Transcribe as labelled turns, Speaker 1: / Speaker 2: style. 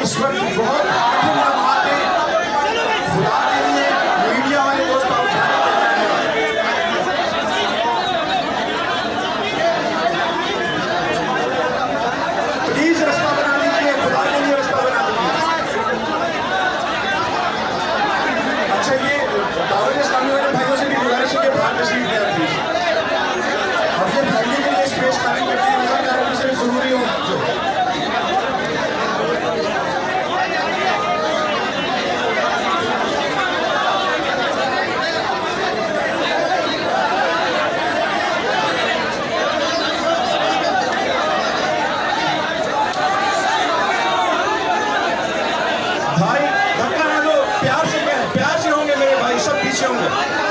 Speaker 1: Nice weapon for भाई धक्का ना दो। प्यार से प्यार से होंगे मेरे भाई सब पीछे होंगे।